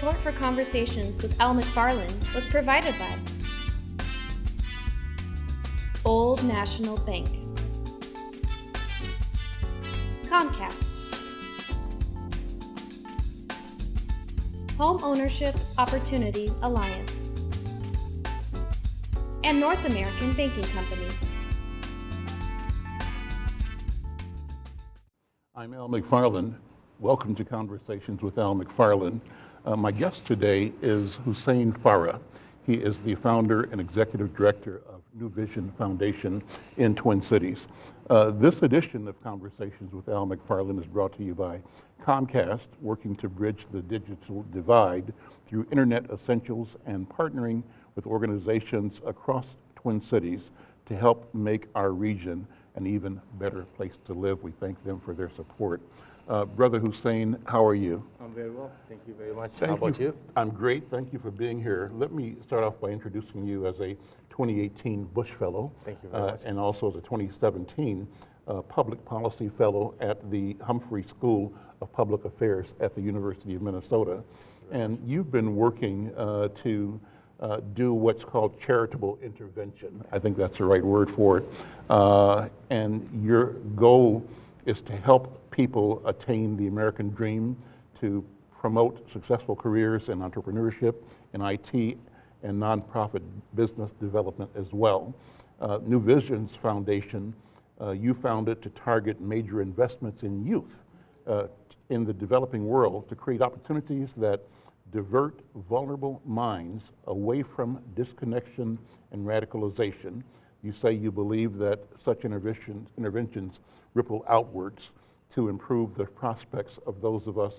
Support for conversations with Al McFarland was provided by Old National Bank, Comcast, Home Ownership Opportunity Alliance, and North American Banking Company. I'm Al McFarland. Welcome to Conversations with Al McFarland. Uh, my guest today is Hussein Farah. He is the founder and executive director of New Vision Foundation in Twin Cities. Uh, this edition of Conversations with Al McFarland is brought to you by Comcast, working to bridge the digital divide through internet essentials and partnering with organizations across Twin Cities to help make our region an even better place to live. We thank them for their support. Uh, Brother Hussein, how are you? I'm very well. Thank you very much. Thank how about you? I'm great. Thank you for being here. Let me start off by introducing you as a 2018 Bush Fellow. Thank you very uh. And also as a 2017 uh, Public Policy Fellow at the Humphrey School of Public Affairs at the University of Minnesota. And you've been working uh, to uh, do what's called charitable intervention. I think that's the right word for it. Uh, and your goal is to help people attain the American dream, to promote successful careers in entrepreneurship, in IT, and nonprofit business development as well. Uh, New Visions Foundation, uh, you founded to target major investments in youth uh, in the developing world to create opportunities that divert vulnerable minds away from disconnection and radicalization. You say you believe that such interventions, interventions ripple outwards to improve the prospects of those of us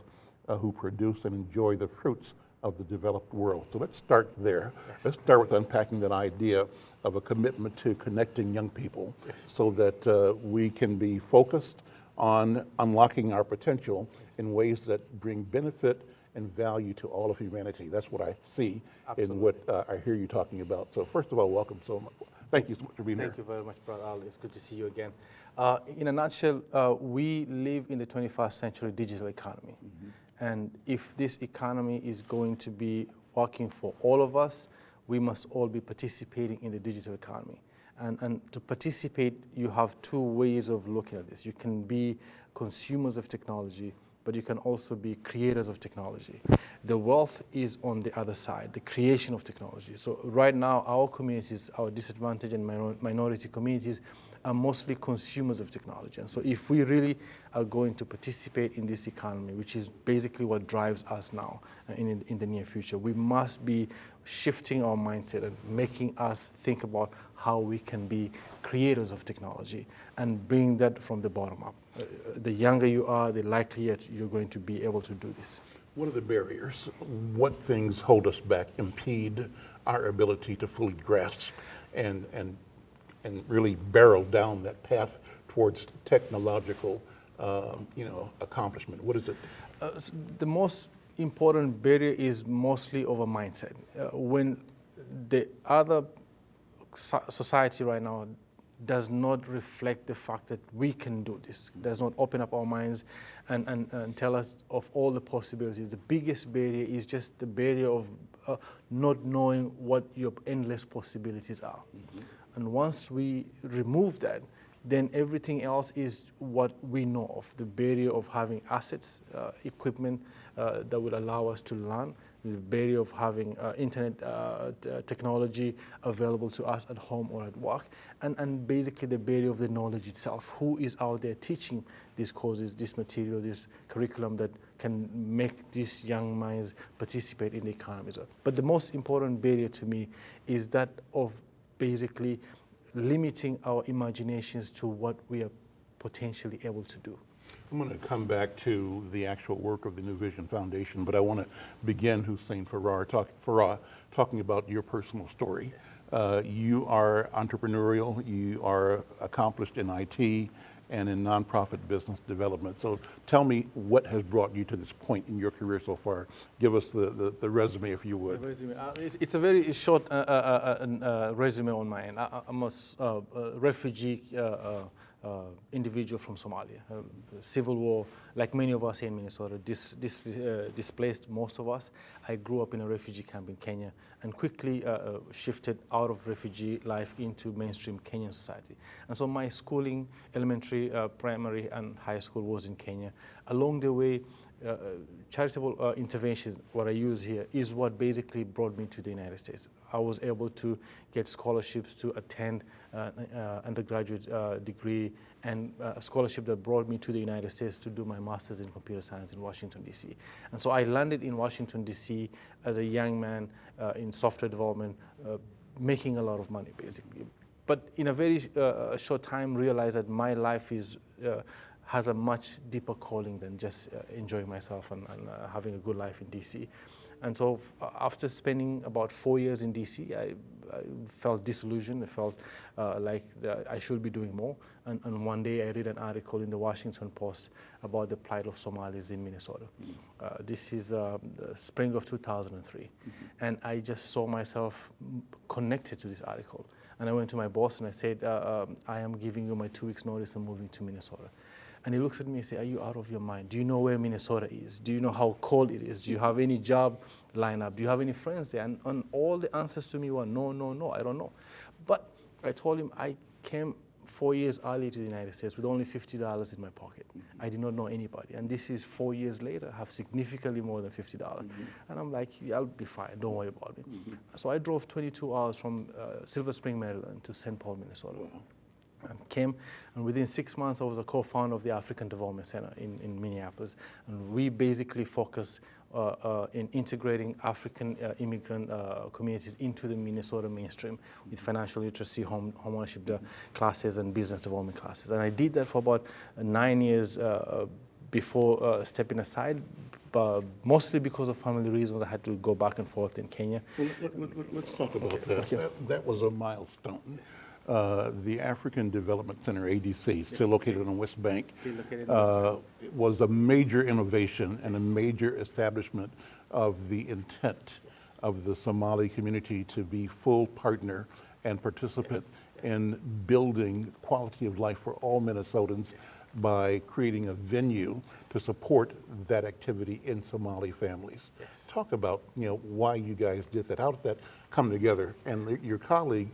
uh, who produce and enjoy the fruits of the developed world. So let's start there. Yes. Let's start with unpacking that idea of a commitment to connecting young people Yes. so that uh, we can be focused on unlocking our potential in ways that bring benefit and value to all of humanity. That's what I see Absolutely. in what uh, I hear you talking about. So first of all, welcome so much. Thank you so much for being Thank here. you very much, Brother Al. It's good to see you again. Uh, in a nutshell, uh, we live in the 21st century digital economy. And if this economy is going to be working for all of us, we must all be participating in the digital economy. And, and to participate, you have two ways of looking at this. You can be consumers of technology, but you can also be creators of technology. The wealth is on the other side, the creation of technology. So right now, our communities, our disadvantaged and minor minority communities, are mostly consumers of technology. And so if we really are going to participate in this economy, which is basically what drives us now uh, in, in the near future, we must be shifting our mindset and making us think about how we can be creators of technology and bring that from the bottom up. Uh, the younger you are, the likelier you're going to be able to do this. What are the barriers? What things hold us back, impede our ability to fully grasp and, and, and really barrel down that path towards technological, um, you know, accomplishment? What is it? Uh, s- the most important barrier is mostly over mindset. Uh, when the other society right now does not reflect the fact that we can do this, does not open up our minds and, and, and tell us of all the possibilities. The biggest barrier is just the barrier of uh, not knowing what your endless possibilities are. And once we remove that, then everything else is what we know of, the barrier of having assets, uh, equipment uh, that would allow us to learn, the barrier of having uh, internet uh, uh, technology available to us at home or at work, and, and basically the barrier of the knowledge itself. Who is out there teaching these courses, this material, this curriculum that can make these young minds participate in the economy. But the most important barrier to me is that of basically limiting our imaginations to what we are potentially able to do. I'm going to come back to the actual work of the New Vision Foundation, but I want to begin, Hussein Farah, talk, Farah, talking about your personal story. Uh, you are entrepreneurial, you are accomplished in IT and in nonprofit business development. So tell me what has brought you to this point in your career so far. Give us the, the, the resume, if you would. Resume. Uh, it's, it's a very short uh, uh, uh, uh, resume on my end. I, I'm a uh, uh, refugee uh, individual from Somalia. Uh, civil war, like many of us in Minnesota, dis, dis, uh, displaced most of us. I grew up in a refugee camp in Kenya and quickly uh, uh, shifted out of refugee life into mainstream Kenyan society. And so my schooling, elementary, uh, primary, and high school was in Kenya. Along the way, uh, charitable uh, interventions, what I use here, is what basically brought me to the United States. I was able to get scholarships to attend uh, uh, undergraduate uh, degree and uh, a scholarship that brought me to the United States to do my master's in computer science in Washington, D.C. And so I landed in Washington, D.C. as a young man uh, in software development, making a lot of money, basically. But in a very short time, realized that my life is has a much deeper calling than just uh, enjoying myself and, and uh, having a good life in DC. And so uh, after spending about four years in DC, I, I felt disillusioned. I felt uh, like I should be doing more. And, and, one day I read an article in the Washington Post about the plight of Somalis in Minnesota. Mm -hmm. this is uh, the spring of 2003. Mm -hmm. And I just saw myself connected to this article. And I went to my boss and I said, um, I am giving you my two weeks notice and moving to Minnesota. And he looks at me and says, are you out of your mind? Do you know where Minnesota is? Do you know how cold it is? Do you have any job lineup? Do you have any friends there? And, and all the answers to me were, no, no, no, I don't know. But I told him I came four years early to the United States with only $50 in my pocket. Mm -hmm. I did not know anybody. And this is four years later, I have significantly more than $50. dollars mm -hmm. And I'm like, yeah, I'll be fine, don't worry about me. Mm -hmm. So I drove 22 hours from uh, Silver Spring, Maryland to St. Paul, Minnesota. Wow and came, and within six months, I was a co-founder of the African Development Center in, in Minneapolis. And we basically focused uh, uh, in integrating African uh, immigrant uh, communities into the Minnesota mainstream with financial literacy, home, home ownership uh, classes, and business development classes. And I did that for about nine years uh, before stepping aside, but mostly because of family reasons, I had to go back and forth in Kenya. Well, let, us talk about okay. that. that. that. was a milestone. Uh, the African Development Center, ADC, still located on West Bank, uh, was a major innovation and a major establishment of the intent of the Somali community to be full partner and participant in building quality of life for all Minnesotans by creating a venue to support that activity in Somali families. Talk about you know why you guys did that. How did that come together? And your colleague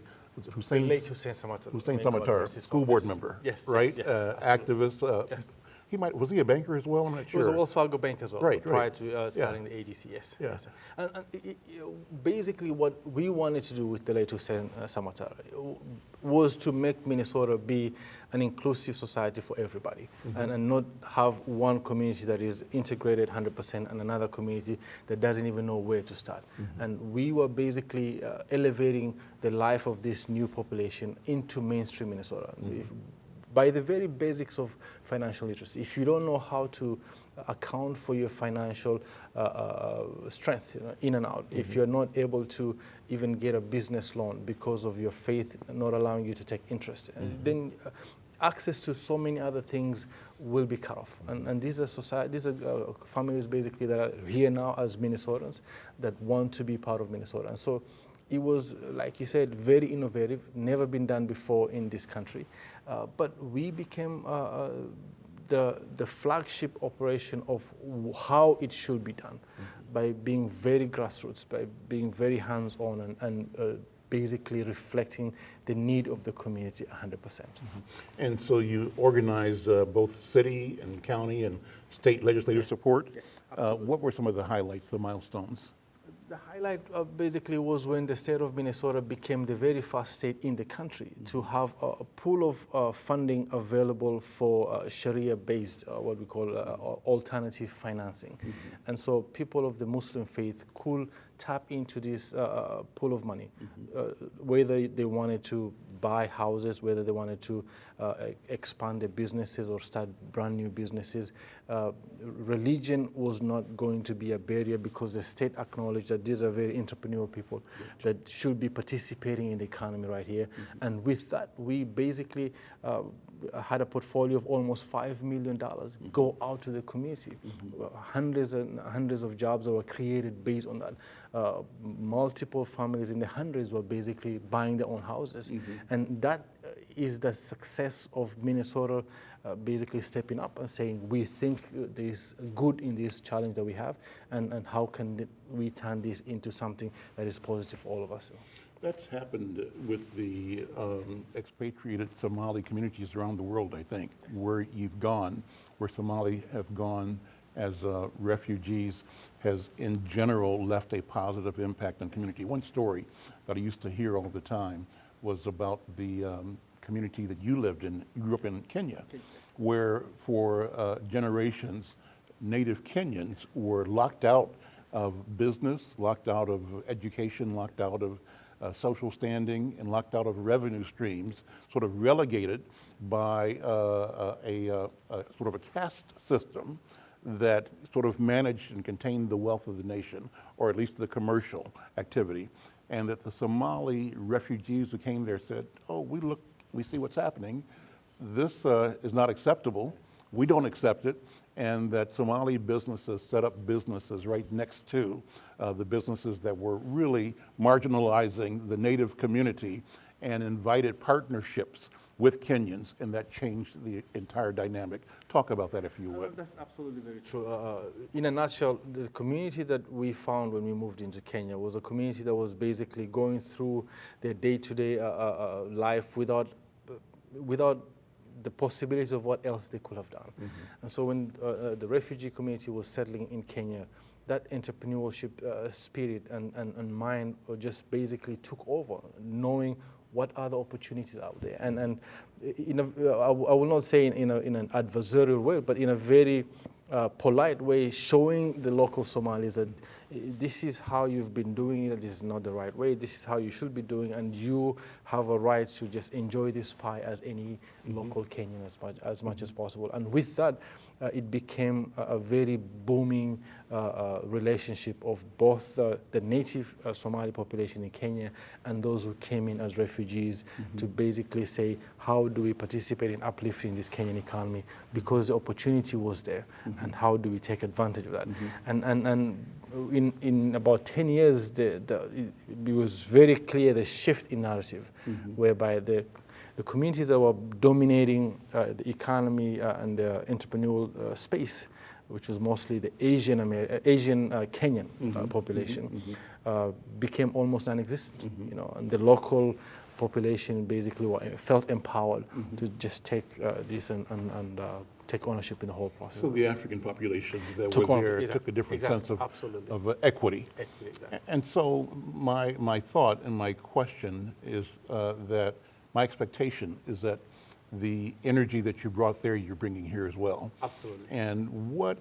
Hussein, late Hussein Samatar. Hussein Samatar, school board yes. member, yes, right? Yes, yes, uh, activist. Uh, yes. He might was he a banker as well? I'm not sure. He was a Wells Fargo bank as well. Right, prior right. to uh, starting yeah. the ADC. Yes. Yeah. Yes. And, and it, basically, what we wanted to do with the late Hussein uh, Samatar was to make Minnesota be an inclusive society for everybody, mm -hmm. and, and not have one community that is integrated 100% and another community that doesn't even know where to start. Mm -hmm. And we were basically uh, elevating the life of this new population into mainstream Minnesota. Mm -hmm by the very basics of financial literacy. If you don't know how to account for your financial uh, uh, strength you know, in and out, mm -hmm. if mm-hmm. you're not able to even get a business loan because of your faith not allowing you to take interest, mm -hmm. then uh, access to so many other things will be cut off. And, and these are society, these are uh, families basically that are here now as Minnesotans that want to be part of Minnesota. And so it was, like you said, very innovative, never been done before in this country. Uh, but we became uh, uh, the, the flagship operation of how it should be done mm -hmm. by being very grassroots, by being very hands-on and, and uh, basically reflecting the need of the community 100%. mm -hmm. And so you organized uh, both city and county and state legislative support. Yes, uh, what were some of the highlights, the milestones? The highlight uh, basically was when the state of Minnesota became the very first state in the country mm to have a, a pool of uh, funding available for uh, Sharia-based, uh, what we call uh, alternative financing. Mm -hmm. And so people of the Muslim faith could tap into this uh, pool of money, mm -hmm. whether they wanted to buy houses, whether they wanted to uh, expand their businesses or start brand new businesses. Uh, religion was not going to be a barrier because the state acknowledged that these are very entrepreneurial people right. that should be participating in the economy right here. Mm -hmm. And with that, we basically uh, had a portfolio of almost $5 million go out to the community. Mm -hmm. Hundreds and hundreds of jobs that were created based on that. Uh, multiple families in the hundreds were basically buying their own houses. Mm -hmm. And that uh, the success of Minnesota uh, basically stepping up and saying, we think there's good in this challenge that we have, and, and how can we turn this into something that is positive for all of us? That's happened with the um, expatriated Somali communities around the world, I think, where you've gone, where Somali have gone as uh, refugees has in general left a positive impact on community. One story that I used to hear all the time was about the um, community that you lived in, you grew up in Kenya, where for uh, generations, native Kenyans were locked out of business, locked out of education, locked out of uh, social standing, and locked out of revenue streams, sort of relegated by uh, a, a, a sort of a caste system that sort of managed and contained the wealth of the nation, or at least the commercial activity, and that the Somali refugees who came there said, oh, we look, we see what's happening. This uh, is not acceptable. We don't accept it. And that Somali businesses set up businesses right next to uh, the businesses that were really marginalizing the native community and invited partnerships with Kenyans, and that changed the entire dynamic. Talk about that if you would. That's absolutely very true. Uh, in a nutshell, the community that we found when we moved into Kenya was a community that was basically going through their day-to-day uh, uh, life without, without the possibilities of what else they could have done. Mm -hmm. And so when uh, uh, the refugee community was settling in Kenya, that entrepreneurship uh, spirit and, and, and mind just basically took over, knowing what are the opportunities out there. And, and in a, I will not say in, in, a, in an adversarial way, but in a very uh, polite way, showing the local Somalis that this is how you've been doing it, this is not the right way, this is how you should be doing, and you have a right to just enjoy this pie as any mm -hmm. local Kenyan as much, as much as possible. And with that, uh, it became a, a very booming uh, uh, relationship of both the native Somali population in Kenya and those who came in as refugees mm -hmm. to basically say, how do we participate in uplifting this Kenyan economy because the opportunity was there, mm -hmm. and how do we take advantage of that? Mm -hmm. And, and, and in, in about 10 years, the, the, it was very clear the shift in narrative, mm-hmm. whereby the the communities that were dominating uh, the economy uh, and the entrepreneurial uh, space, which was mostly the Asian, Amer Asian uh, Kenyan mm -hmm. population, mm -hmm. became almost non-existent. Mm -hmm. You know, and the local population basically were, felt empowered mm-hmm. to just take this and, and, and take ownership in the whole process. So the African population that took were there exactly, took a different exactly, sense of, absolutely. of uh, equity. equity exactly. And so my, my thought and my question is uh, that my expectation is that the energy that you brought there, you're bringing here as well. Absolutely. And what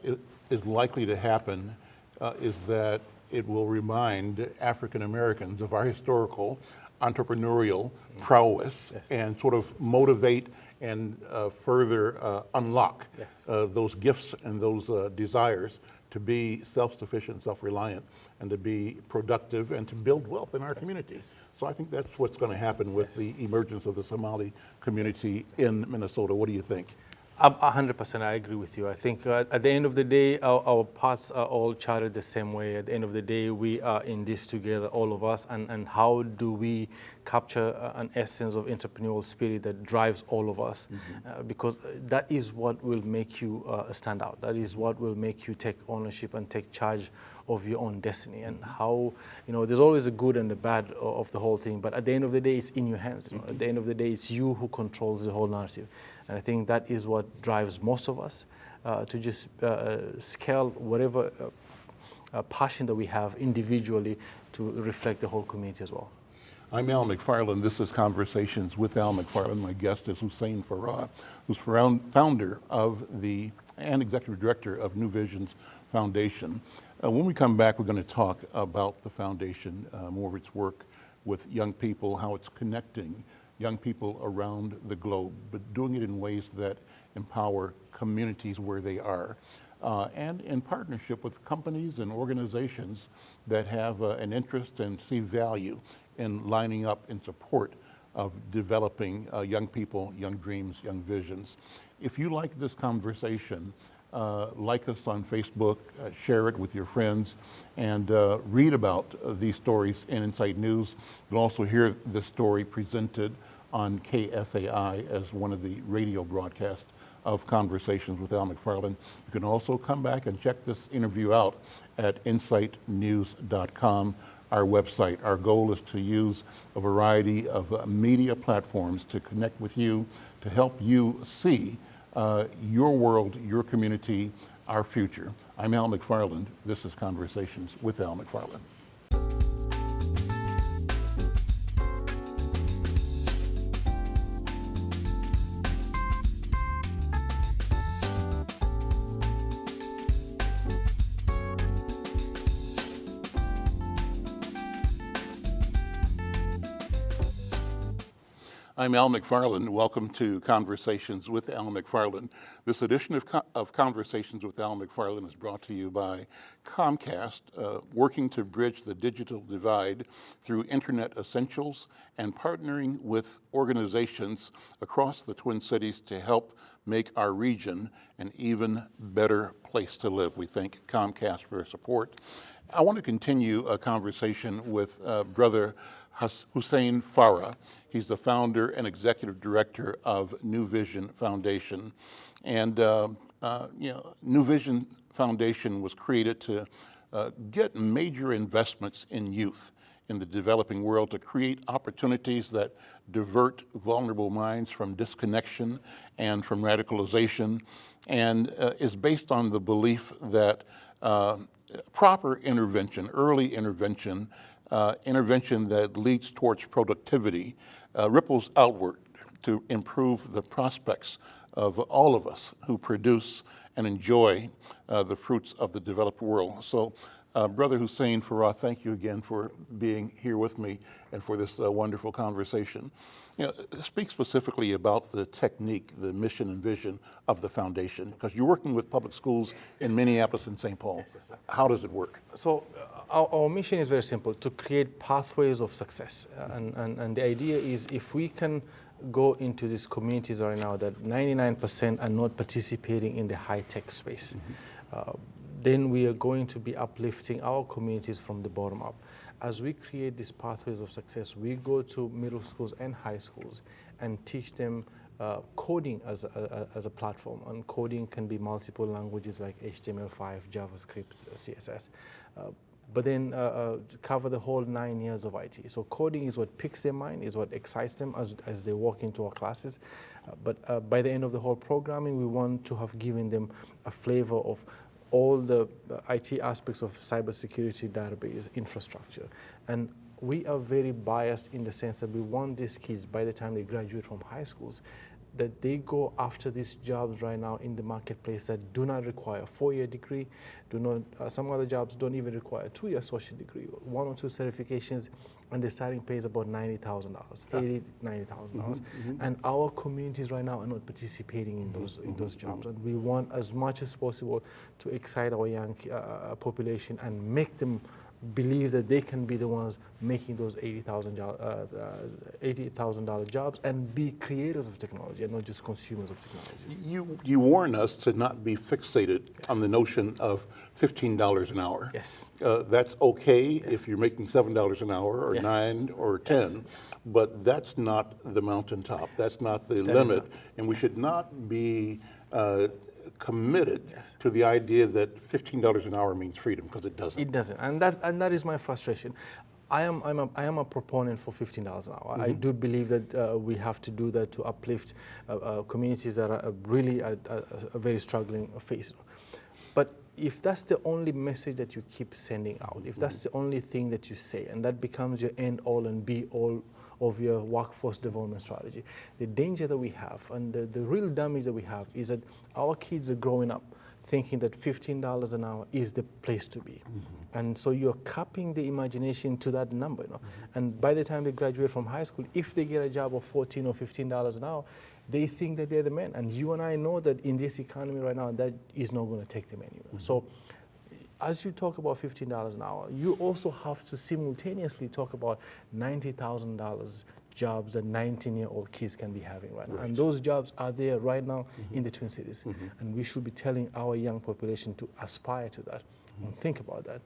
is likely to happen uh, is that it will remind African Americans of our historical entrepreneurial prowess yes. and sort of motivate and uh, further uh, unlock yes. Uh, those gifts and those uh, desires to be self-sufficient, self-reliant, and to be productive and to build wealth in our communities. So I think that's what's going to happen with the emergence of the Somali community in Minnesota. What do you think? A hundred percent, I agree with you. I think uh, at the end of the day, our, our, paths are all charted the same way. At the end of the day, we are in this together, all of us. And, and how do we capture uh, an essence of entrepreneurial spirit that drives all of us? Mm -hmm. uh, because that is what will make you uh, stand out. That is what will make you take ownership and take charge of your own destiny. And how, you know, there's always a good and the bad of the whole thing. But at the end of the day, it's in your hands. You know? At the end of the day, it's you who controls the whole narrative. And I think that is what drives most of us uh, to just uh, scale whatever uh, uh, passion that we have individually to reflect the whole community as well. I'm Al McFarland. This is Conversations with Al McFarland. My guest is Hussein Farah, who's founder of the and executive director of New Visions Foundation. Uh, when we come back, we're going to talk about the foundation, uh, more of its work with young people, how it's connecting young people around the globe, but doing it in ways that empower communities where they are. Uh, and in partnership with companies and organizations that have uh, an interest and see value in lining up in support of developing uh, young people, young dreams, young visions. If you like this conversation, uh, like us on Facebook, uh, share it with your friends, and uh, read about these stories in Insight News. You'll also hear this story presented on KFAI as one of the radio broadcasts of Conversations with Al McFarland. You can also come back and check this interview out at insightnews.com, our website. Our goal is to use a variety of uh, media platforms to connect with you, to help you see uh, your world, your community, our future. I'm Al McFarland. This is Conversations with Al McFarland. I'm Al McFarland. Welcome to Conversations with Al McFarland. This edition of, Co of Conversations with Al McFarland is brought to you by Comcast, uh, working to bridge the digital divide through Internet essentials and partnering with organizations across the Twin Cities to help make our region an even better place to live. We thank Comcast for support. I want to continue a conversation with uh, Brother Hussein Farah. He's the founder and executive director of New Vision Foundation. And uh, uh, you know, New Vision Foundation was created to uh, get major investments in youth in the developing world to create opportunities that divert vulnerable minds from disconnection and from radicalization and uh, is based on the belief that uh, proper intervention, early intervention, uh, intervention that leads towards productivity uh, ripples outward to improve the prospects of all of us who produce and enjoy uh, the fruits of the developed world. So uh, Brother Hussein Farah, thank you again for being here with me and for this uh, wonderful conversation. You know, speak specifically about the technique, the mission and vision of the foundation, because you're working with public schools in Minneapolis and St. Paul. How does it work? So uh, our, our, mission is very simple, to create pathways of success. And, and, and the idea is if we can go into these communities right now that 99% are not participating in the high-tech space, mm -hmm. uh, then we are going to be uplifting our communities from the bottom up. As we create these pathways of success, we go to middle schools and high schools and teach them uh, coding as a, as a platform. And coding can be multiple languages like HTML5, JavaScript, CSS. Uh, but then uh, uh, cover the whole nine years of IT. So coding is what picks their mind, is what excites them as, as they walk into our classes. Uh, but uh, by the end of the whole programming, we want to have given them a flavor of all the uh, IT aspects of cybersecurity database infrastructure. And we are very biased in the sense that we want these kids, by the time they graduate from high schools, that they go after these jobs right now in the marketplace that do not require a four-year degree, do not, uh, some other jobs don't even require a two-year associate degree, one or two certifications, and the starting pay is about $90,000, yeah. $80,000, $90,000. Mm -hmm, mm -hmm. And our communities right now are not participating in those, in those jobs. Mm-hmm. And we want as much as possible to excite our young uh, population and make them believe that they can be the ones making those $80,000 uh, $80, jobs and be creators of technology and not just consumers of technology. You, you warn us to not be fixated yes. on the notion of $15 an hour. Yes. Uh, that's okay yes. if you're making $7 an hour or yes. 9 or 10, but that's not the mountaintop. That's not the that limit. Not. And we should not be uh, committed yes. to the idea that $15 an hour means freedom, because it doesn't. It doesn't, and that, and that is my frustration. I am, I'm a, I am a proponent for $15 an hour. Mm -hmm. I mm-hmm. do believe that uh, we have to do that to uplift uh, uh, communities that are really a, a, a very struggling face. But if that's the only message that you keep sending out, if that's mm-hmm. the only thing that you say, and that becomes your end all and be all of your workforce development strategy. The danger that we have and the, the real damage that we have is that our kids are growing up thinking that $15 an hour is the place to be. Mm -hmm. And so you're capping the imagination to that number. You know? Mm -hmm. And by the time they graduate from high school, if they get a job of 14 or $15 an hour, they think that they're the man. And you and I know that in this economy right now, that is not going to take them anywhere. Mm -hmm. So as you talk about $15 an hour, you also have to simultaneously talk about $90,000 jobs that 19-year-old kids can be having right, right now. And those jobs are there right now mm -hmm. in the Twin Cities. Mm -hmm. And we should be telling our young population to aspire to that mm -hmm. and think about that.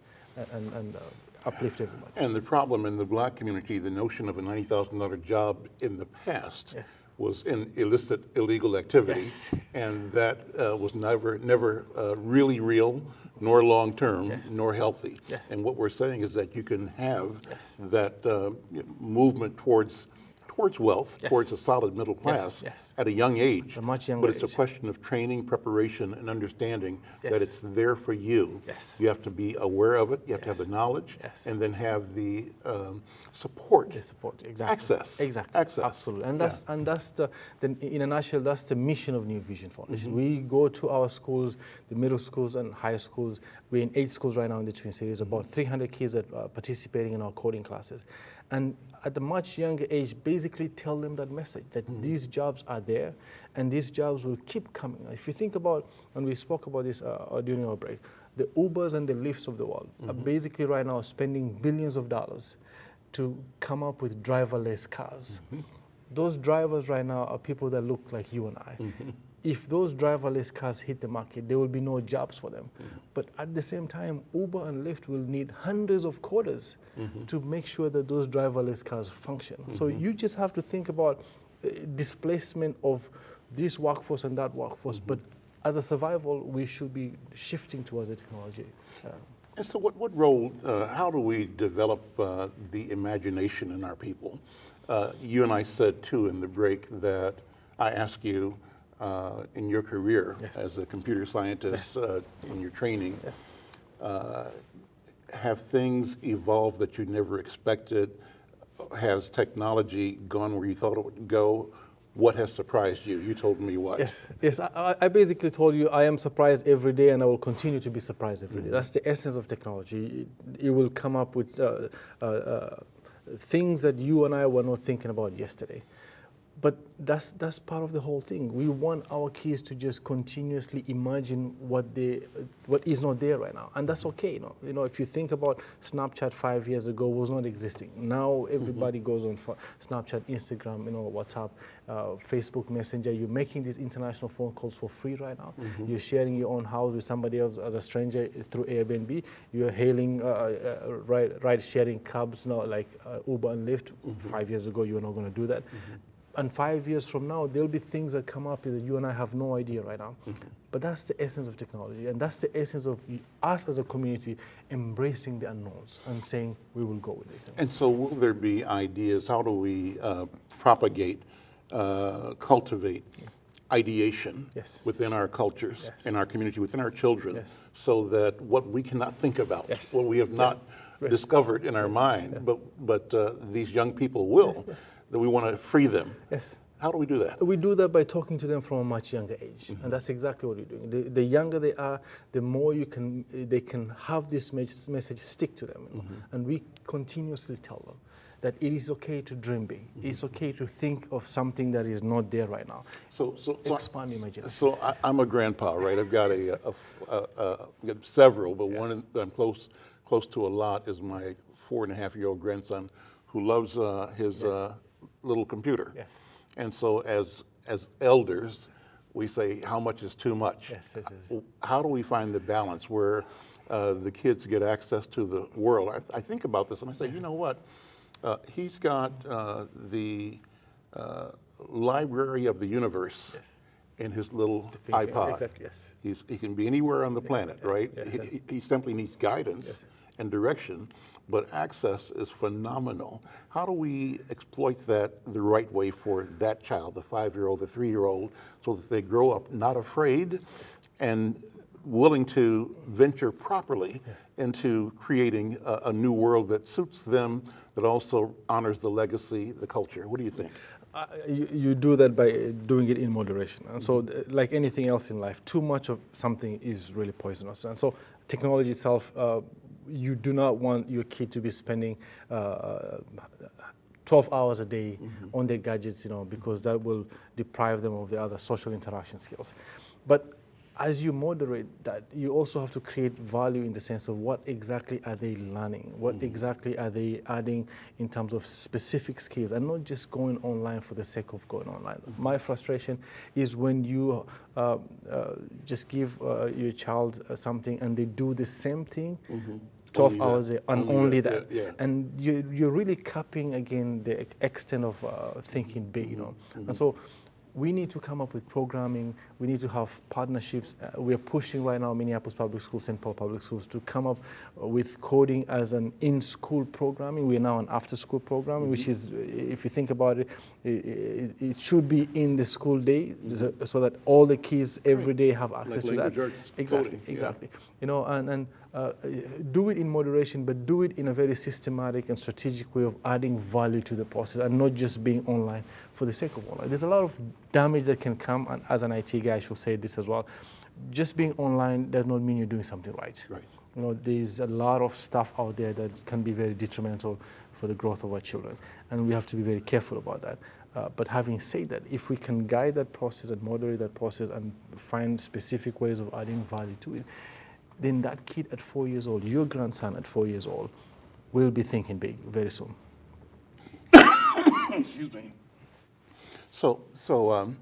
And, and uh, uplift everybody. And the problem in the black community, the notion of a $90,000 job in the past Yes. Was in illicit, illegal activity. Yes. And that uh, was never, never uh, really real, nor long-term, Yes. nor healthy. Yes. And what we're saying is that you can have that uh, movement towards, towards wealth, Yes. towards a solid middle class yes. at a young age. A much younger But it's a question of training, preparation, and understanding that it's there for you. Yes. You have to be aware of it, you have to have the knowledge, Yes. and then have the um, support. The support, exactly. Access. Exactly. Access. Absolutely. And Yeah. that's and that's the, the in a nutshell, that's the mission of New Vision Foundation. Mm-hmm. We go to our schools, the middle schools and high schools. We're in eight schools right now in the Twin Cities. About 300 kids that are participating in our coding classes, and at a much younger age, basically tell them that message that Mm-hmm. these jobs are there, and these jobs will keep coming. If you think about, and we spoke about this uh, during our break, the Ubers and the Lyfts of the world are Mm-hmm. basically right now spending billions of dollars to come up with driverless cars. Those drivers right now are people that look like you and I. If those driverless cars hit the market, there will be no jobs for them. But at the same time, Uber and Lyft will need hundreds of coders to make sure that those driverless cars function. So you just have to think about uh, displacement of this workforce and that workforce. But as a survival, we should be shifting towards the technology. Uh, And so what, what role, uh, how do we develop uh, the imagination in our people? Uh, you and I said too in the break that I ask you uh, in your career Yes. as a computer scientist uh, in your training, uh, have things evolved that you never expected? Has technology gone where you thought it would go? What has surprised you? You told me what. Yes, yes. I, I- basically told you I am surprised every day, and I will continue to be surprised every day. That's the essence of technology. It, it will come up with uh, uh, uh, things that you and I were not thinking about yesterday. But that's that's part of the whole thing. We want our kids to just continuously imagine what they what is not there right now, and that's okay. You know, you know, if you think about Snapchat five years ago was not existing. Now everybody goes on for Snapchat, Instagram, you know, WhatsApp, uh, Facebook Messenger. You're making these international phone calls for free right now. You're sharing your own house with somebody else as a stranger through Airbnb. You're hailing uh, uh, ride, ride sharing cabs, you know, like uh, Uber and Lyft. Five years ago, you were not going to do that and five years from now, there'll be things that come up that you and I have no idea right now. But that's the essence of technology, and that's the essence of us as a community embracing the unknowns and saying we will go with it. And so will there be ideas, how do we uh, propagate, uh, cultivate ideation Yes. within our cultures, Yes. in our community, within our children, Yes. so that what we cannot think about, Yes. what we have not Right. discovered in our mind, but, but uh, these young people will, that we want to free them. Yes. How do we do that? We do that by talking to them from a much younger age, and that's exactly what we're doing. The, the younger they are, the more you can, they can have this message stick to them, you know? and we continuously tell them that it is okay to dream big. It's okay to think of something that is not there right now. So, so, so Expand imagination. So I, I'm a grandpa, right? I've got a, a a- a- several, but one that I'm close, close to a lot is my four and a half year old grandson who loves uh, his uh, little computer. Yes. And so as, as elders, we say, how much is too much? Yes, yes, yes. How do we find the balance where uh, the kids get access to the world? I, th- I think about this and I say, you know what? Uh, he's got uh, the uh, library of the universe Yes. in his little iPod. Exactly, yes. He's, he can be anywhere on the planet, right? He- He, he simply needs guidance and direction, but access is phenomenal. How do we exploit that the right way for that child, the five-year-old, the three-year-old, so that they grow up not afraid and willing to venture properly into creating a, a new world that suits them, that also honors the legacy, the culture? What do you think? Uh, you, you do that by doing it in moderation. And so, like anything else in life, too much of something is really poisonous. And so, technology itself, uh, you do not want your kid to be spending uh, 12 hours a day on their gadgets, you know, because that will deprive them of the other social interaction skills. But as you moderate that, you also have to create value in the sense of what exactly are they learning? What exactly are they adding in terms of specific skills and not just going online for the sake of going online. My frustration is when you uh, uh, just give uh, your child uh, something and they do the same thing 12 Only hours day, and Only only that, that. yeah. And you, you're really capping again the extent of uh, thinking big, you know. And so we need to come up with programming. We need to have partnerships. Uh, we are pushing right now Minneapolis Public Schools, St. Paul Public Schools to come up with coding as an in-school programming. We are now an after-school programming, which is, uh, if you think about it, it, it should be in the school day so, so that all the kids every day have access to that. language arts, Exactly, yeah. exactly you know, and, and uh, do it in moderation, but do it in a very systematic and strategic way of adding value to the process and not just being online for the sake of online. There's a lot of damage that can come, and as an IT guy, I should say this as well. Just being online does not mean you're doing something right. Right. You know, there's a lot of stuff out there that can be very detrimental for the growth of our children, and we have to be very careful about that. Uh, but having said that, if we can guide that process and moderate that process and find specific ways of adding value to it, then that kid at four years old, your grandson at four years old, will be thinking big very soon. Excuse me. So, so um,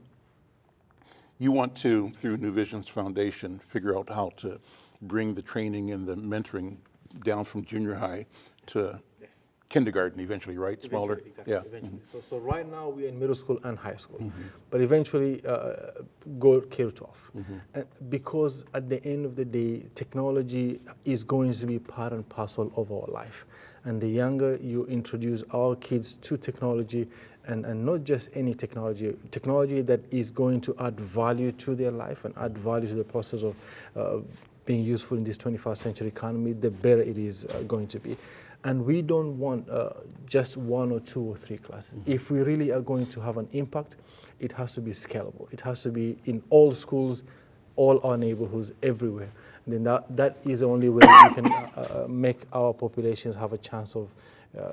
you want to, through New Visions Foundation, figure out how to bring the training and the mentoring down from junior high to. Kindergarten eventually, right? Smaller? Exactly, Yeah. eventually. So, so right now we're in middle school and high school, but eventually uh, go K to 12. And because at the end of the day, technology is going to be part and parcel of our life. And the younger you introduce our kids to technology, and, and not just any technology, technology that is going to add value to their life and add value to the process of uh, being useful in this 21st century economy, the better it is uh, going to be. And we don't want uh, just one or two or three classes. If we really are going to have an impact, it has to be scalable. It has to be in all schools, all our neighborhoods, everywhere. And then that, that is the only way we can uh, uh, make our populations have a chance of uh,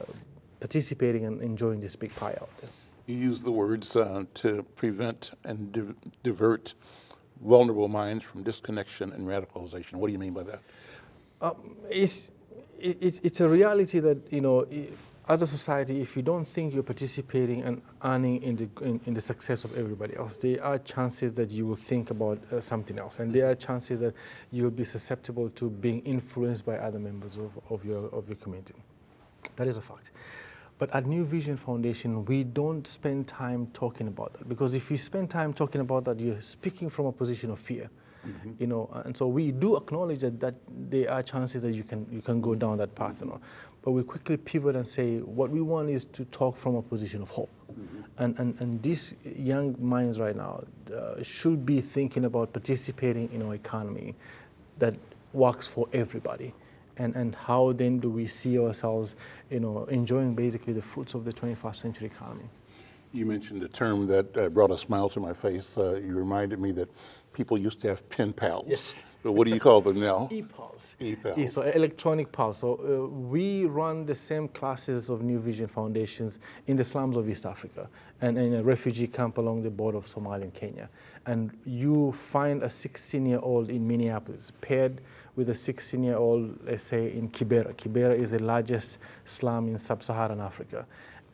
participating and enjoying this big pie out there. You use the words uh, to prevent and div- divert vulnerable minds from disconnection and radicalization. What do you mean by that? it's, it, it- it's a reality that, you know, as a society, if you don't think you're participating and earning in the, in, in the success of everybody else, there are chances that you will think about uh, something else. And there are chances that you'll be susceptible to being influenced by other members of, of, your, of your community. That is a fact. But at New Vision Foundation, we don't spend time talking about that because if you spend time talking about that, you're speaking from a position of fear. You know, and so we do acknowledge that, that there are chances that you can you can go down that path, you know. But we quickly pivot and say what we want is to talk from a position of hope, and, and and these young minds right now uh, should be thinking about participating in our economy that works for everybody and, and how then do we see ourselves, you know, enjoying basically the fruits of the 21st century economy. You mentioned a term that uh, brought a smile to my face. Uh, you reminded me that people used to have pen pals. Yes. But what do you call them now? E-pals. E-Pulse. E- so electronic pals. So uh, we run the same classes of New Vision Foundations in the slums of East Africa and in a refugee camp along the border of Somalia and Kenya. And you find a 16-year-old in Minneapolis paired with a 16-year-old, let's say, in Kibera. Kibera is the largest slum in sub-Saharan Africa.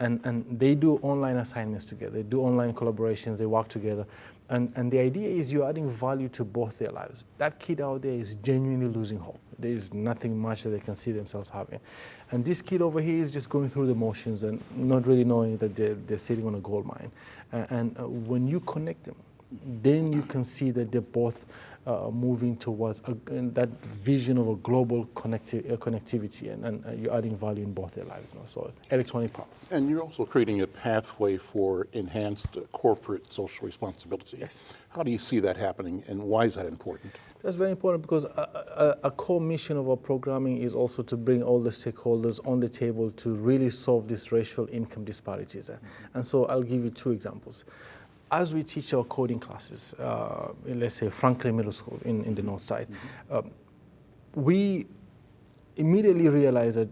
And, and they do online assignments together. They do online collaborations. They work together. And, and the idea is you're adding value to both their lives. That kid out there is genuinely losing hope. There is nothing much that they can see themselves having. And this kid over here is just going through the motions and not really knowing that they're, they're sitting on a gold mine. Uh, and uh, when you connect them, then you can see that they're both moving towards a, that vision of a global connecti- uh, connectivity, and, and uh, you're adding value in both their lives. You know? So electronic parts. And you're also creating a pathway for enhanced uh, corporate social responsibility. Yes. How do you see that happening, and why is that important? That's very important because a, a, a core mission of our programming is also to bring all the stakeholders on the table to really solve these racial income disparities. And so I'll give you two examples. As we teach our coding classes, uh, in, let's say Franklin Middle School in, in the north side, um, we immediately realize that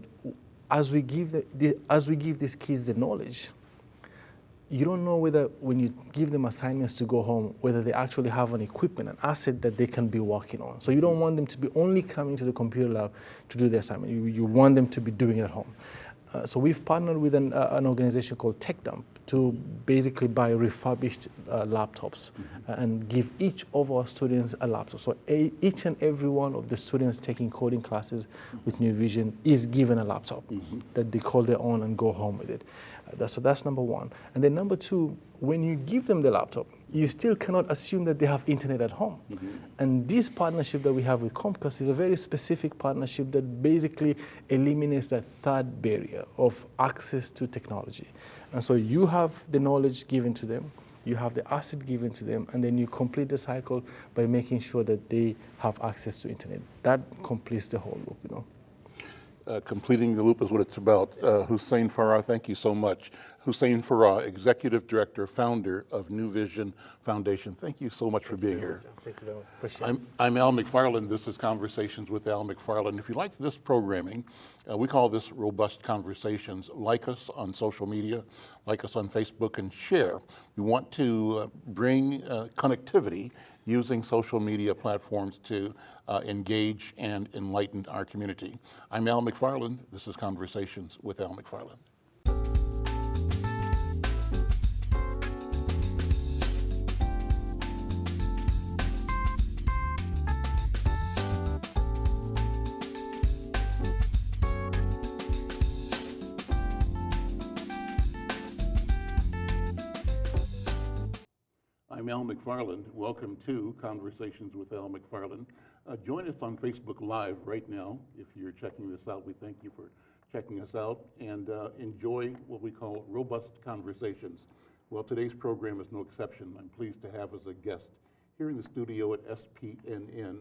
as we give the, the, as we give these kids the knowledge, you don't know whether when you give them assignments to go home, whether they actually have an equipment, an asset that they can be working on. So you don't want them to be only coming to the computer lab to do the assignment. You, you want them to be doing it at home. Uh, so we've partnered with an, uh, an organization called TechDump to basically buy refurbished uh, laptops and give each of our students a laptop. So a, each and every one of the students taking coding classes with New Vision is given a laptop that they call their own and go home with it. Uh, that's, so that's number one. And then number two, when you give them the laptop, you still cannot assume that they have internet at home. And this partnership that we have with Comcast is a very specific partnership that basically eliminates that third barrier of access to technology. And so you have the knowledge given to them, you have the asset given to them, and then you complete the cycle by making sure that they have access to internet. That completes the whole loop, you know. Uh, completing the loop is what it's about. Uh, Hussein Farah, thank you so much. Hussein Farah, Executive Director, founder of New Vision Foundation. Thank you so much for being here. Thank you very much. Appreciate. I'm, I'm Al McFarlane. This is Conversations with Al McFarlane. If you like this programming, uh, we call this Robust Conversations. Like us on social media, like us on Facebook, and share. We want to uh, bring uh, connectivity using social media platforms to uh, engage and enlighten our community. I'm Al McFarlane. This is Conversations with Al McFarlane. Al McFarlane. Welcome to Conversations with Al McFarlane. Uh, join us on Facebook Live right now. If you're checking this out, we thank you for checking us out and uh, enjoy what we call robust conversations. Well, today's program is no exception. I'm pleased to have as a guest here in the studio at SPNN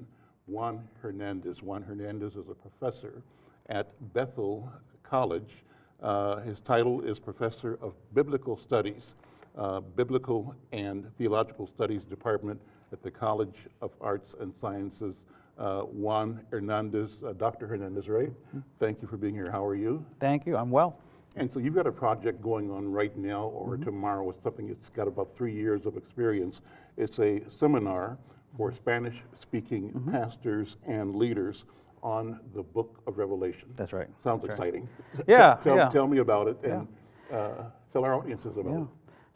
Juan Hernandez. Juan Hernandez is a professor at Bethel College. Uh, his title is Professor of Biblical Studies uh, Biblical and Theological Studies Department at the College of Arts and Sciences. Uh, Juan Hernandez, uh, Dr. Hernandez, right? Thank you for being here. How are you? Thank you. I'm well. And so you've got a project going on right now or Mm-hmm. tomorrow. It's something that's got about three years of experience. It's a seminar for Spanish speaking Mm-hmm. pastors and leaders on the book of Revelation. That's right. Sounds That's right. exciting. Yeah, Tell, yeah. tell me about it and uh, tell our audiences about Yeah. it.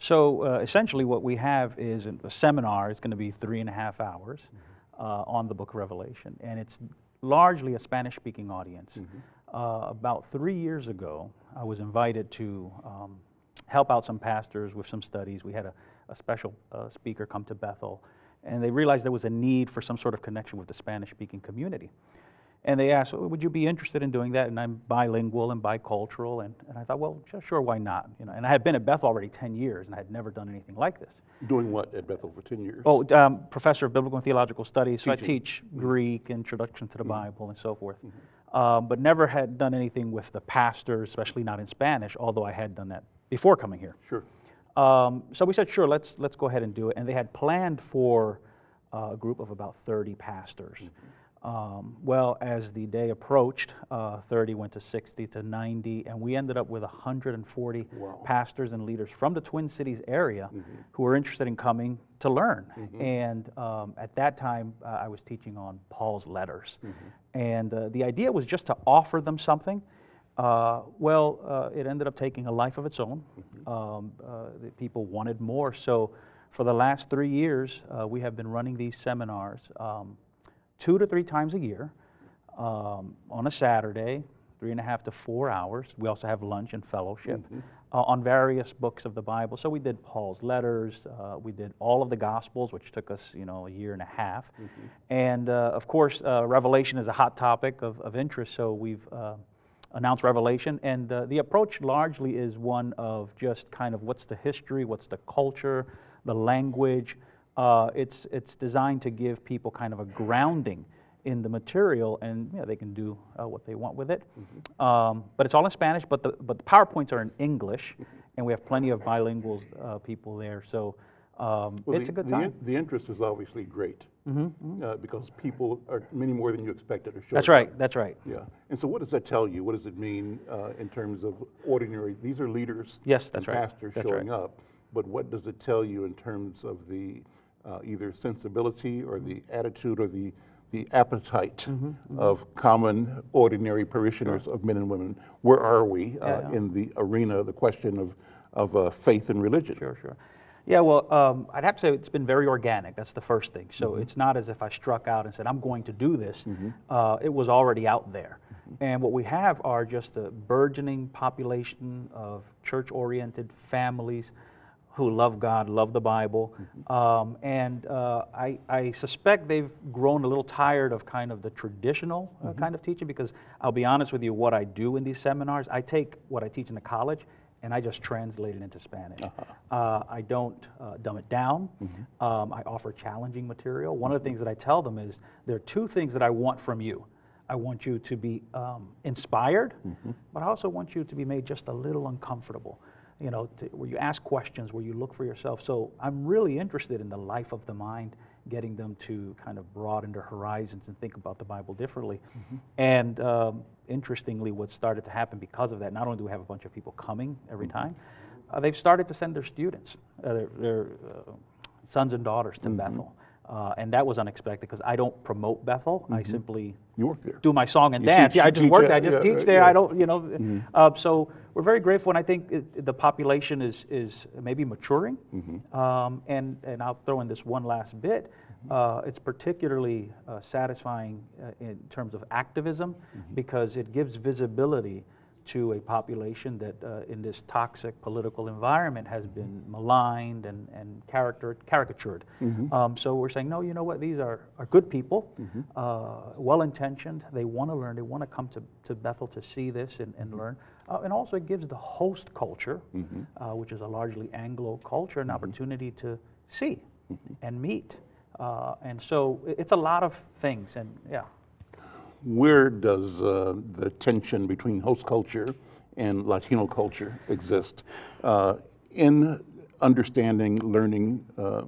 So uh, essentially, what we have is a seminar. It's going to be three and a half hours uh, on the Book of Revelation, and it's largely a Spanish-speaking audience. Uh, about three years ago, I was invited to um, help out some pastors with some studies. We had a, a special uh, speaker come to Bethel, and they realized there was a need for some sort of connection with the Spanish-speaking community. And they asked, "Well, would you be interested in doing that? And I'm bilingual and bicultural. And, and I thought, well, sure, why not? You know, and I had been at Bethel already 10 years and I had never done anything like this. Doing what at Bethel for 10 years? Oh, um, professor of biblical and theological studies. So I Teaching. teach Greek, introduction to the Bible, and so forth. Um, but never had done anything with the pastors, especially not in Spanish, although I had done that before coming here. Sure. Um, so we said, sure, let's, let's go ahead and do it. And they had planned for uh, a group of about 30 pastors. Um, well, as the day approached, uh, 30 went to 60 to 90, and we ended up with 140 Wow. pastors and leaders from the Twin Cities area who were interested in coming to learn. And um, at that time, uh, I was teaching on Paul's letters. And uh, the idea was just to offer them something. Uh, well, uh, it ended up taking a life of its own. Um, uh, the people wanted more. So for the last three years, uh, we have been running these seminars um, two to three times a year um, on a Saturday, three and a half to four hours. We also have lunch and fellowship uh, on various books of the Bible. So we did Paul's letters, uh, we did all of the Gospels, which took us, you know, a year and a half. And uh, of course, uh, Revelation is a hot topic of, of interest, so we've uh, announced Revelation. And uh, the approach largely is one of just kind of what's the history, what's the culture, the language. Uh, it's, it's designed to give people kind of a grounding in the material and you know, they can do uh, what they want with it. Um, but it's all in Spanish, but the, but the PowerPoints are in English, and we have plenty of bilingual uh, people there. So um, Well, it's the, a good the time. in- The interest is obviously great. uh, because people are many more than you expected to show That's up. right, that's right. Yeah. And so what does that tell you? What does it mean uh, in terms of ordinary, these are leaders Yes, that's and right. pastors That's showing right. up. But what does it tell you in terms of the uh, either sensibility or the attitude or the, the appetite Mm-hmm, of common, ordinary parishioners of men and women? Where are we uh, Yeah, in the arena, the question of of uh, faith and religion. Sure, sure. Yeah, well, um, I'd have to say it's been very organic. That's the first thing. So Mm-hmm. it's not as if I struck out and said, I'm going to do this. Uh, it was already out there. Mm-hmm. And what we have are just a burgeoning population of church oriented families who love God, love the Bible. Mm-hmm. Um, and uh, I, I suspect they've grown a little tired of kind of the traditional uh, Mm-hmm. kind of teaching because I'll be honest with you, what I do in these seminars, I take what I teach in the college and I just translate it into Spanish. Uh, I don't uh, dumb it down. Um, I offer challenging material. One of the things that I tell them is there are two things that I want from you. I want you to be um, inspired, but I also want you to be made just a little uncomfortable. You know, to, where you ask questions, where you look for yourself. So I'm really interested in the life of the mind, getting them to kind of broaden their horizons and think about the Bible differently. And um, interestingly, what started to happen because of that, not only do we have a bunch of people coming every time, uh, they've started to send their students, uh, their, their uh, sons and daughters to Bethel. Uh, and that was unexpected because I don't promote Bethel. I simply You work there. do my song and You dance. teach- yeah, I just work there. I just yeah, teach uh, there. yeah. I don't, you know. Uh, so we're very grateful, and I think it, the population is is maybe maturing. Um, and and I'll throw in this one last bit. Uh, it's particularly uh, satisfying uh, in terms of activism because it gives visibility to a population that uh, in this toxic political environment has been maligned and, and character, caricatured. Um, so we're saying, no, you know what, these are, are good people, uh, well-intentioned, they want to learn, they want to come to, to Bethel to see this and, and learn. Uh, and also it gives the host culture, uh, which is a largely Anglo culture, an opportunity to see and meet. Uh, and so it's a lot of things, and yeah. Where does uh, the tension between host culture and Latino culture exist uh, in understanding, learning uh,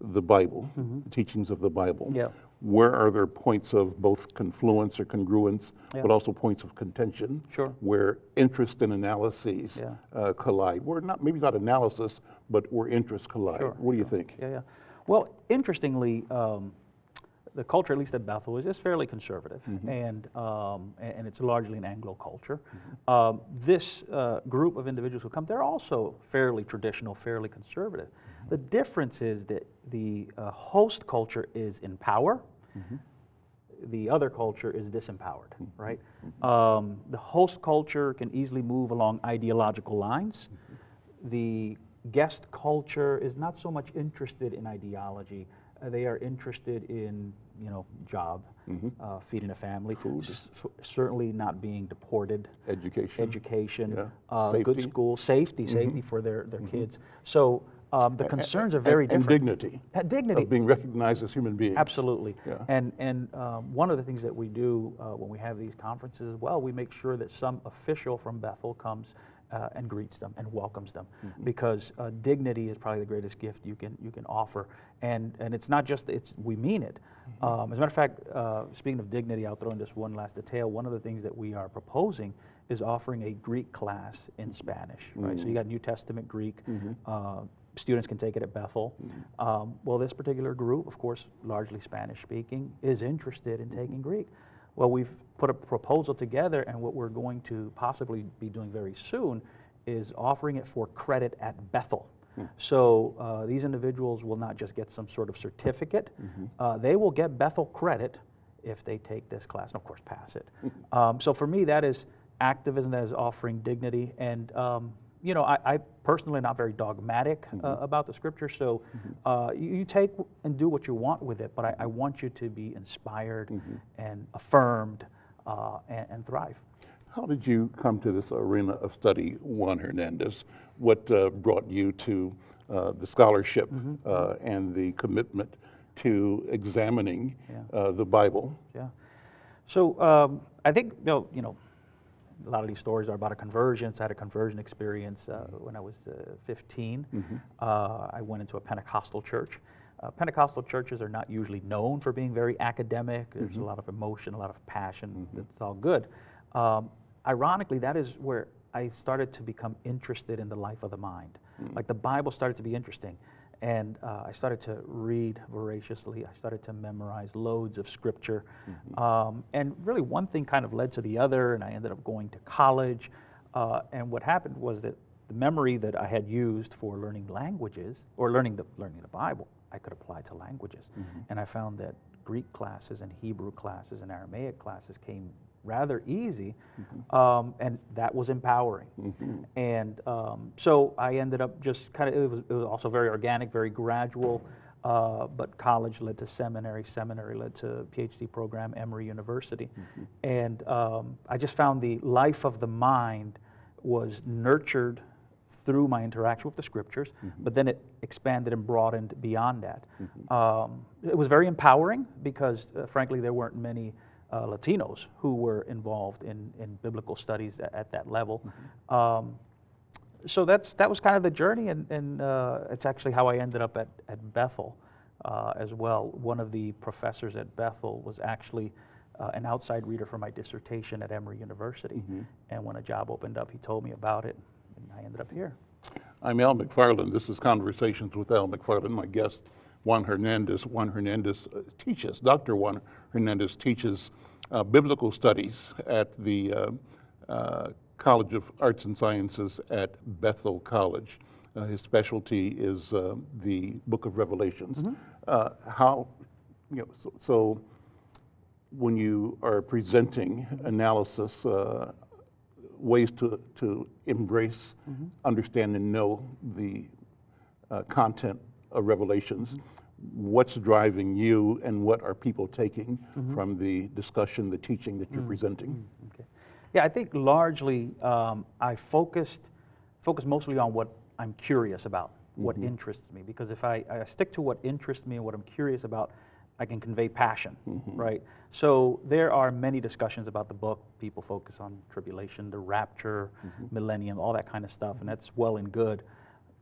the Bible, the teachings of the Bible? Yeah. Where are there points of both confluence or congruence, Yeah. but also points of contention? Sure. Where interest and analyses Yeah. uh, collide? Where not maybe not analysis, but where interests collide. Sure, What do you think? Yeah, yeah. Well, interestingly, um, the culture, at least at Bethel, is, is fairly conservative, and, um, a- and it's largely an Anglo culture. Um, this uh, group of individuals who come, they're also fairly traditional, fairly conservative. The difference is that the uh, host culture is in power. The other culture is disempowered, right? Um, the host culture can easily move along ideological lines the guest culture is not so much interested in ideology. Uh, they are interested in, you know, job, uh, feeding a family, s- f- certainly not being deported, Education. education, Yeah. uh, good Safety. school, safety, safety for their, their kids. So um, the concerns are very and, and different. dignity. Uh, dignity. Of being recognized as human beings. Absolutely. Yeah. And, and um, one of the things that we do uh, when we have these conferences as well, we make sure that some official from Bethel comes uh, and greets them and welcomes them Mm-hmm. because uh, dignity is probably the greatest gift you can, you can offer. And, and it's not just, it's, we mean it. Mm-hmm. Um, as a matter of fact, uh, speaking of dignity, I'll throw in just one last detail. One of the things that we are proposing is offering a Greek class in Spanish, right? So you got New Testament Greek. Uh, students can take it at Bethel. Um, well, this particular group, of course, largely Spanish speaking, is interested in taking Greek. Well, we've put a proposal together, and what we're going to possibly be doing very soon is offering it for credit at Bethel. So uh, these individuals will not just get some sort of certificate, uh, they will get Bethel credit if they take this class, and of course, pass it. um, so for me, that is activism, that is offering dignity, and um, you know, I, I personally am not very dogmatic uh, about the scripture, so uh, you, you take and do what you want with it, but I, I want you to be inspired and affirmed uh, and, and thrive. How did you come to this arena of study, Juan Hernandez? What uh, brought you to uh, the scholarship Mm-hmm. uh, and the commitment to examining uh, the Bible? Yeah. So um, I think you know, you know, a lot of these stories are about a conversion. So I had a conversion experience uh, when I was uh, 15. Uh, I went into a Pentecostal church. Uh, Pentecostal churches are not usually known for being very academic. There's a lot of emotion, a lot of passion. It's all good. Um, ironically, that is where I started to become interested in the life of the mind. Like the Bible started to be interesting. And uh, I started to read voraciously. I started to memorize loads of scripture. Um, and really, one thing kind of led to the other, and I ended up going to college. Uh, and what happened was that the memory that I had used for learning languages or learning the, learning the Bible, I could apply to languages. And I found that Greek classes and Hebrew classes and Aramaic classes came rather easy, um, and that was empowering. And um, so I ended up just kind of, it was, it was also very organic, very gradual. Uh, but college led to seminary, seminary led to PhD program, Emory University. And um, I just found the life of the mind was nurtured through my interaction with the scriptures, but then it expanded and broadened beyond that. Um, it was very empowering because, uh, frankly, there weren't many uh, Latinos who were involved in, in biblical studies at, at that level. Um, so that's that was kind of the journey, and, and uh, it's actually how I ended up at, at Bethel uh, as well. One of the professors at Bethel was actually uh, an outside reader for my dissertation at Emory University, and when a job opened up, he told me about it, and I ended up here. I'm Al McFarlane. This is Conversations with Al McFarlane. My guest, Juan Hernandez. Juan Hernandez uh, teaches, Dr. Juan Hernandez teaches uh, biblical studies at the uh, uh, College of Arts and Sciences at Bethel College. Uh, his specialty is uh, the Book of Revelations. Uh, how, you know, so, so when you are presenting analysis, uh, ways to, to embrace, understand, and know the uh, content of Revelations, what's driving you, and what are people taking mm-hmm. from the discussion, the teaching that you're mm-hmm. presenting? Mm-hmm. Okay. Yeah, I think largely um, I focused focused mostly on what I'm curious about, what interests me. Because if I, I stick to what interests me and what I'm curious about, I can convey passion, right? So there are many discussions about the book. People focus on tribulation, the rapture, millennium, all that kind of stuff, and that's well and good.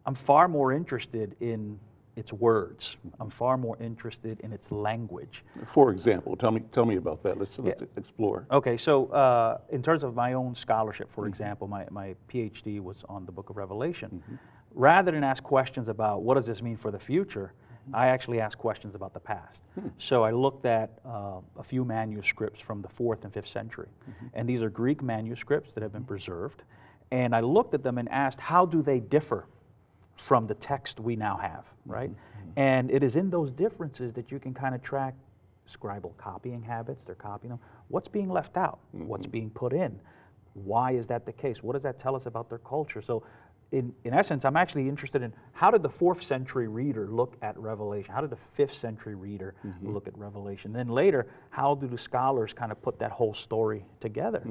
I'm far more interested in its words. I'm far more interested in its language. For example, tell me, tell me about that. Let's, let's explore. Okay, so uh, in terms of my own scholarship, for mm-hmm. example, my, my PhD was on the book of Revelation. Mm-hmm. Rather than ask questions about what does this mean for the future, mm-hmm. I actually asked questions about the past. Hmm. So I looked at uh, a few manuscripts from the fourth and fifth century. And these are Greek manuscripts that have been preserved. And I looked at them and asked, how do they differ from the text we now have, mm-hmm. right? Mm-hmm. And it is in those differences that you can kind of track scribal copying habits, they're copying them. What's being left out? What's mm-hmm. being put in? Why is that the case? What does that tell us about their culture? So in, in essence, I'm actually interested in how did the fourth century reader look at Revelation? How did the fifth century reader look at Revelation? Then later, how do the scholars kind of put that whole story together?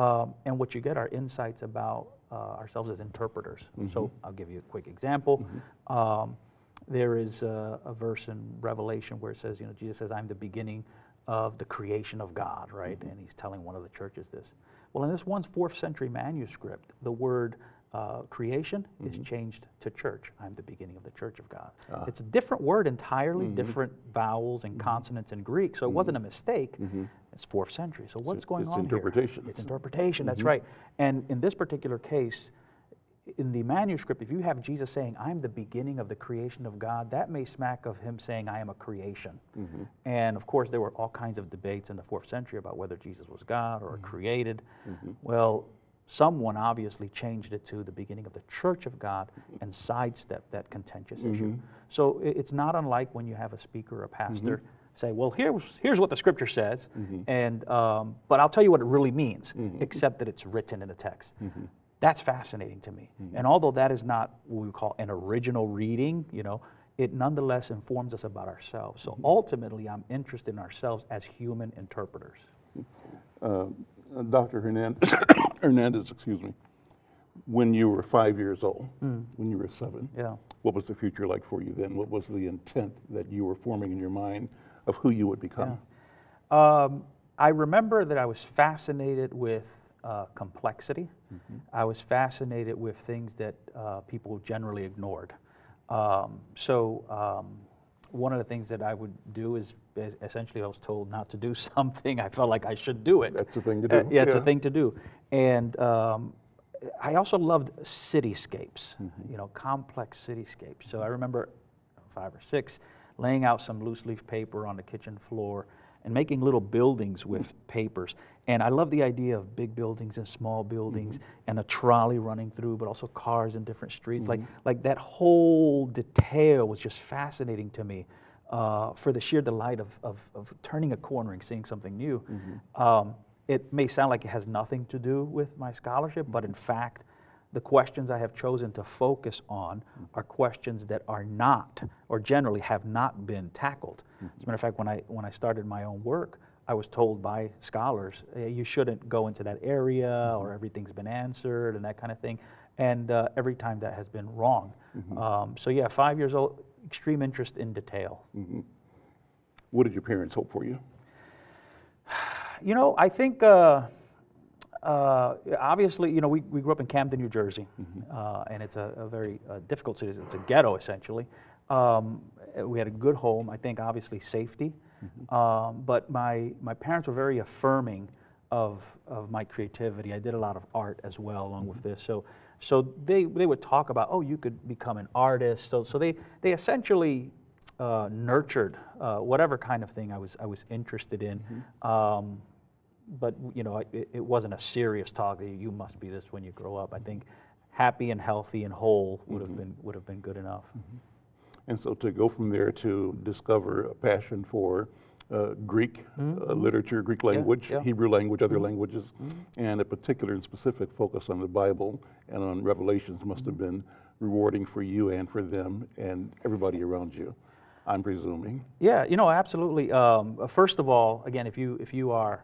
Um, and what you get are insights about Uh, ourselves as interpreters. Mm-hmm. So I'll give you a quick example. Mm-hmm. Um, there is a, a verse in Revelation where it says, you know, Jesus says, I'm the beginning of the creation of God, right? Mm-hmm. And he's telling one of the churches this. Well, in this one fourth century manuscript, the word uh, creation is mm-hmm. changed to church. I'm the beginning of the church of God. Ah. It's a different word entirely, mm-hmm. different vowels and mm-hmm. consonants in Greek, so it wasn't a mistake. It's fourth century. So what's going it's on It's interpretation. here? It's interpretation. That's right. And in this particular case, in the manuscript, if you have Jesus saying, I'm the beginning of the creation of God, that may smack of him saying, I am a creation. And of course, there were all kinds of debates in the fourth century about whether Jesus was God or created. Well, someone obviously changed it to the beginning of the church of God and sidestepped that contentious issue. Mm-hmm. So it's not unlike when you have a speaker or a pastor mm-hmm. say, well, here's, here's what the scripture says, mm-hmm. and, um, but I'll tell you what it really means, except that it's written in the text. That's fascinating to me. And although that is not what we call an original reading, you know, it nonetheless informs us about ourselves. So ultimately, I'm interested in ourselves as human interpreters. Uh, Dr. Hernandez, Hernandez, excuse me, when you were five years old, when you were seven, Yeah. what was the future like for you then? What was the intent that you were forming in your mind of who you would become? Um, I remember that I was fascinated with uh, complexity. I was fascinated with things that uh, people generally ignored. Um, so um, one of the things that I would do is essentially I was told not to do something. I felt like I should do it. That's the thing to Uh, do, yeah, it's a thing to do. And um, I also loved cityscapes, Mm-hmm. you know, complex cityscapes. So I remember five or six laying out some loose leaf paper on the kitchen floor and making little buildings with papers. And I love the idea of big buildings and small buildings and a trolley running through, but also cars in different streets. Like, like that whole detail was just fascinating to me uh, for the sheer delight of, of, of turning a corner and seeing something new. Um, it may sound like it has nothing to do with my scholarship, but in fact, the questions I have chosen to focus on are questions that are not, or generally have not been tackled. As a matter of fact, when I, when I started my own work, I was told by scholars, "Eh, you shouldn't go into that area, or everything's been answered, and that kind of thing. And uh, every time that has been wrong. Um, so yeah, five years old, extreme interest in detail. What did your parents hope for you? You know, I think uh, uh, obviously, you know, we, we grew up in Camden, New Jersey, uh, and it's a, a very uh, difficult city. It's a ghetto, essentially. Um, we had a good home. I think, obviously, safety. Um, but my, my parents were very affirming of, of my creativity. I did a lot of art as well, along with this. So, so they, they would talk about, oh, you could become an artist. So, so they, they essentially uh, nurtured uh, whatever kind of thing I was, I was interested in. Um, but you know, it, it wasn't a serious talk. You must be this when you grow up. I think happy and healthy and whole would have been would have been good enough. And so to go from there to discover a passion for uh, Greek uh, literature, Greek language, Mm-hmm. yeah. Mm-hmm. Hebrew language, other languages, and a particular and specific focus on the Bible and on Revelations must have Mm-hmm. been rewarding for you and for them and everybody around you, I'm presuming. Yeah, you know, absolutely. Um, first of all, again, if you if you are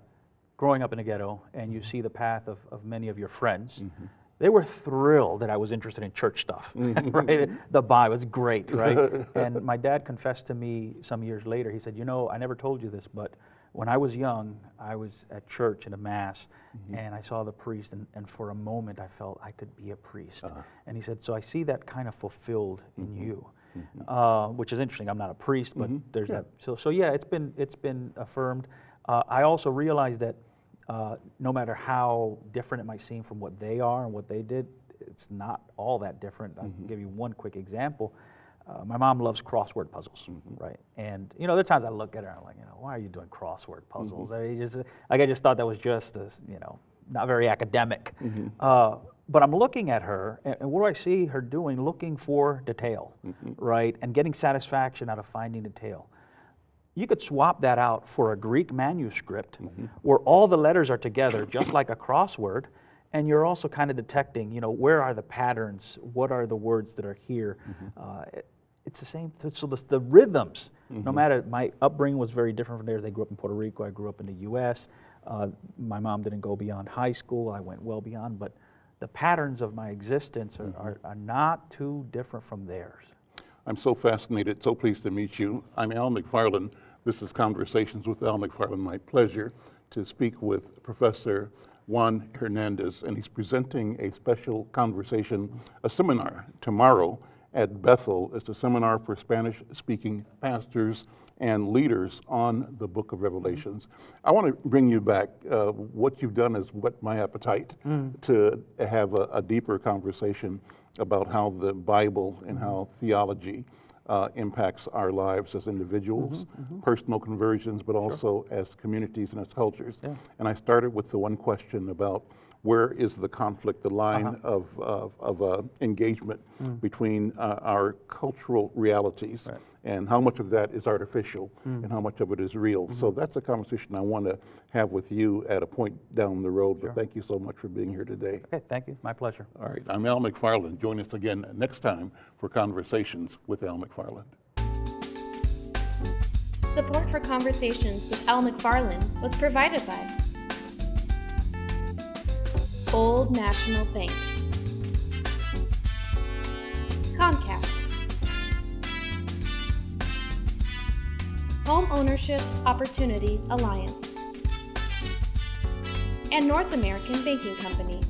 growing up in a ghetto and you see the path of, of many of your friends, mm-hmm. they were thrilled that I was interested in church stuff. Mm-hmm. right? The Bible is great, right? and my dad confessed to me some years later. He said, "You know, I never told you this, but." When I was young, I was at church in a mass, mm-hmm. and I saw the priest, and, and for a moment I felt I could be a priest. Uh-huh. And he said, "So I see that kind of fulfilled in you." uh, which is interesting. I'm not a priest, but there's that. So, so yeah, it's been it's been affirmed. Uh, I also realize that uh, no matter how different it might seem from what they are and what they did, it's not all that different. I can give you one quick example. Uh, my mom loves crossword puzzles, right? And you know, there are times I look at her and I'm like, you know, why are you doing crossword puzzles? I mean, just like I just thought that was just this, you know, not very academic. Uh, but I'm looking at her, and, and what do I see her doing? Looking for detail, right? And getting satisfaction out of finding detail. You could swap that out for a Greek manuscript where all the letters are together, just like a crossword, and you're also kind of detecting, you know, where are the patterns? What are the words that are here? Uh, it- it's the same. th- So the, the rhythms, no matter my upbringing was very different from theirs. They grew up in Puerto Rico. I grew up in the U.S. Uh, my mom didn't go beyond high school. I went well beyond, but the patterns of my existence are, are, are not too different from theirs. I'm so fascinated, so pleased to meet you. I'm Al McFarlane. This is Conversations with Al McFarlane. My pleasure to speak with Professor Juan Hernandez, and he's presenting a special conversation, a seminar tomorrow at Bethel. It's a seminar for Spanish-speaking pastors and leaders on the book of Revelations. I want to bring you back. Uh, what you've done is whet my appetite to have a, a deeper conversation about how the Bible and how theology uh, impacts our lives as individuals, personal conversions, but also as communities and as cultures. And I started with the one question about where is the conflict, the line of, of, of uh, engagement between uh, our cultural realities and how much of that is artificial and how much of it is real. So that's a conversation I want to have with you at a point down the road. But thank you so much for being here today. Okay, thank you. My pleasure. All right, I'm Al McFarlane. Join us again next time for Conversations with Al McFarlane. Support for Conversations with Al McFarlane was provided by Old National Bank, Comcast, Home Ownership Opportunity Alliance, and North American Banking Company.